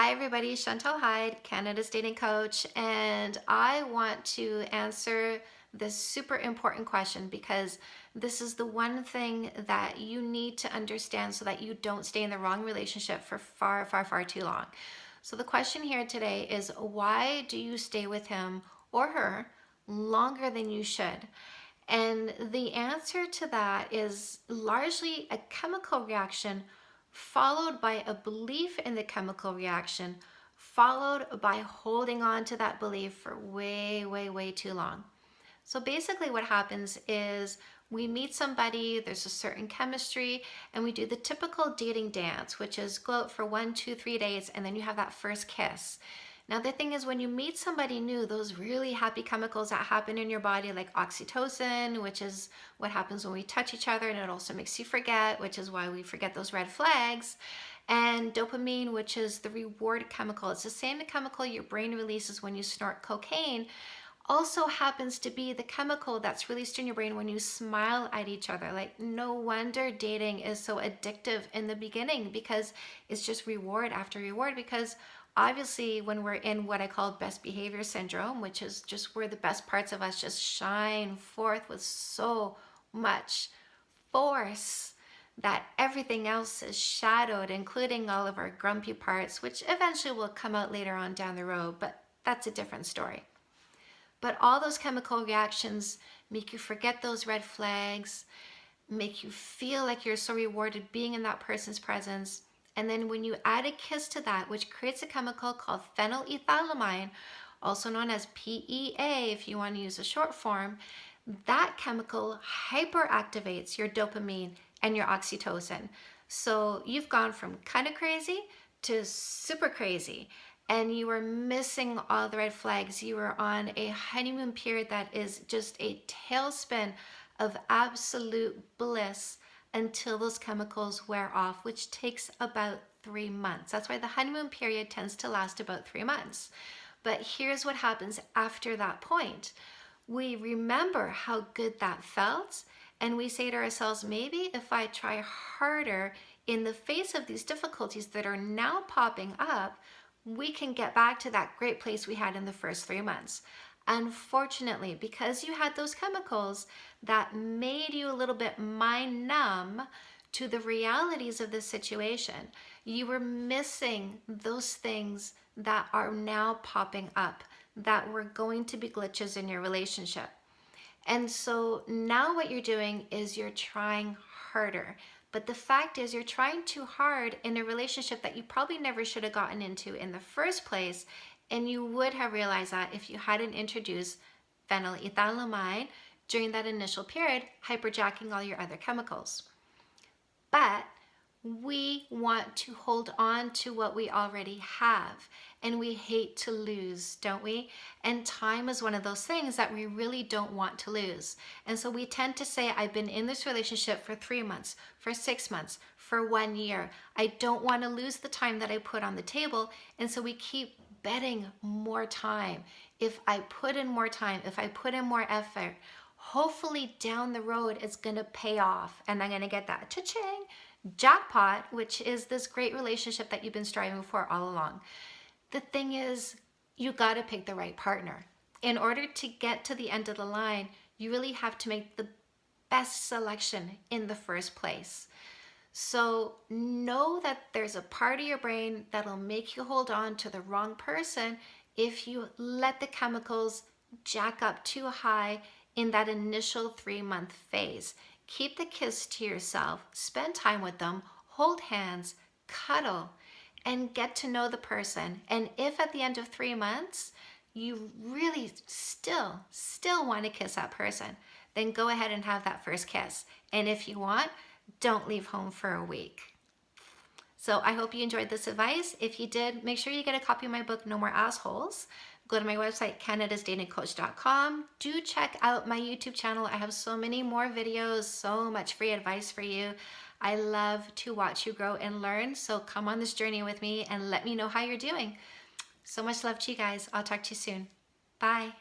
Hi everybody, Chantal Heide, Canada's dating coach, and I want to answer this super important question because this is the one thing that you need to understand so that you don't stay in the wrong relationship for far, far, far too long. So the question here today is why do you stay with him or her longer than you should? And the answer to that is largely a chemical reaction followed by a belief in the chemical reaction, followed by holding on to that belief for way, way, way too long. So basically what happens is we meet somebody, there's a certain chemistry, and we do the typical dating dance, which is go out for one, two, three days, and then you have that first kiss. Now the thing is when you meet somebody new, those really happy chemicals that happen in your body like oxytocin, which is what happens when we touch each other and it also makes you forget, which is why we forget those red flags, and dopamine, which is the reward chemical. It's the same chemical your brain releases when you snort cocaine, also happens to be the chemical that's released in your brain when you smile at each other. Like no wonder dating is so addictive in the beginning because it's just reward after reward because obviously when we're in what I call best behavior syndrome, which is just where the best parts of us just shine forth with so much force that everything else is shadowed, including all of our grumpy parts, which eventually will come out later on down the road, but that's a different story. But all those chemical reactions make you forget those red flags, make you feel like you're so rewarded being in that person's presence, and then when you add a kiss to that, which creates a chemical called phenylethylamine, also known as PEA if you want to use a short form, that chemical hyperactivates your dopamine and your oxytocin. So you've gone from kind of crazy to super crazy and you are missing all the red flags. You are on a honeymoon period that is just a tailspin of absolute bliss until those chemicals wear off, which takes about three months. That's why the honeymoon period tends to last about three months. But here's what happens after that point. We remember how good that felt and we say to ourselves, maybe if I try harder in the face of these difficulties that are now popping up, we can get back to that great place we had in the first three months. Unfortunately, because you had those chemicals that made you a little bit mind numb to the realities of the situation, you were missing those things that are now popping up that were going to be glitches in your relationship. And so now what you're doing is you're trying harder. But the fact is you're trying too hard in a relationship that you probably never should have gotten into in the first place and you would have realized that if you hadn't introduced phenylethylamine during that initial period, hyperjacking all your other chemicals. But we want to hold on to what we already have and we hate to lose, don't we? And time is one of those things that we really don't want to lose. And so we tend to say, I've been in this relationship for three months, for six months, for one year. I don't want to lose the time that I put on the table. And so we keep betting more time. If I put in more time, if I put in more effort, hopefully down the road it's gonna pay off and I'm gonna get that cha-ching jackpot, which is this great relationship that you've been striving for all along. The thing is, you gotta pick the right partner. In order to get to the end of the line, you really have to make the best selection in the first place. So know that there's a part of your brain that'll make you hold on to the wrong person if you let the chemicals jack up too high in that initial three month phase. Keep the kiss to yourself, spend time with them, hold hands, cuddle, and get to know the person. And if at the end of three months, you really still, still want to kiss that person, then go ahead and have that first kiss. And if you want, don't leave home for a week. So I hope you enjoyed this advice. If you did, make sure you get a copy of my book, No More Assholes. Go to my website, canadasdatingcoach.com. Do check out my YouTube channel. I have so many more videos, so much free advice for you. I love to watch you grow and learn. So come on this journey with me and let me know how you're doing. So much love to you guys. I'll talk to you soon. Bye.